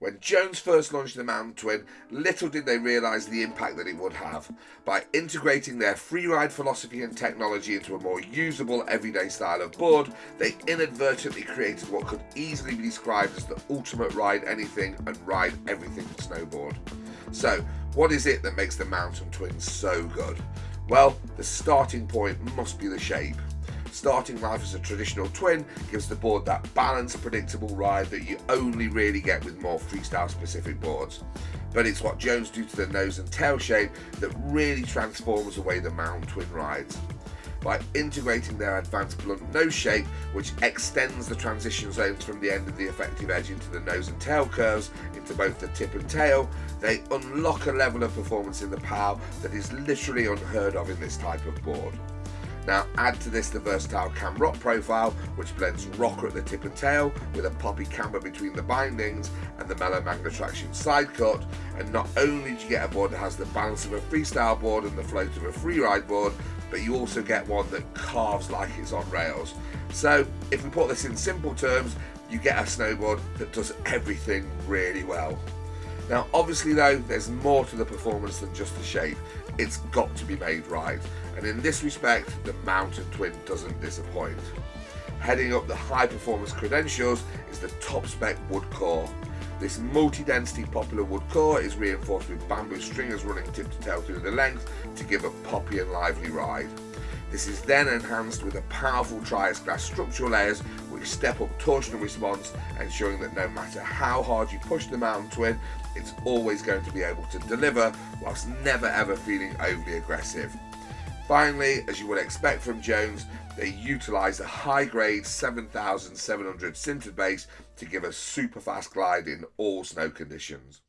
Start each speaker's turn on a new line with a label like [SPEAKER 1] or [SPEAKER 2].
[SPEAKER 1] When Jones first launched the Mountain Twin, little did they realise the impact that it would have. By integrating their freeride philosophy and technology into a more usable everyday style of board, they inadvertently created what could easily be described as the ultimate ride anything and ride everything snowboard. So, what is it that makes the Mountain Twin so good? Well, the starting point must be the shape. Starting life as a traditional twin gives the board that balanced, predictable ride that you only really get with more freestyle specific boards. But it's what Jones do to the nose and tail shape that really transforms the way the Mountain Twin rides. By integrating their advanced blunt nose shape, which extends the transition zones from the end of the effective edge into the nose and tail curves into both the tip and tail, they unlock a level of performance in the POW that is literally unheard of in this type of board. Now add to this the versatile cam rock profile which blends rocker at the tip and tail with a poppy camber between the bindings and the mellow magna traction side cut and not only do you get a board that has the balance of a freestyle board and the float of a freeride board but you also get one that carves like it's on rails. So if we put this in simple terms you get a snowboard that does everything really well. Now obviously though there's more to the performance than just the shape, it's got to be made right and in this respect the Mountain Twin doesn't disappoint. Heading up the high performance credentials is the top spec wood core. This multi-density poplar wood core is reinforced with bamboo stringers running tip to tail through the length to give a poppy and lively ride. This is then enhanced with a powerful Triax glass structural layers which step up torsional response ensuring that no matter how hard you push the Mountain Twin it's always going to be able to deliver whilst never ever feeling overly aggressive. Finally, as you would expect from Jones, they utilise a high-grade 7700 sintered base to give a super fast glide in all snow conditions.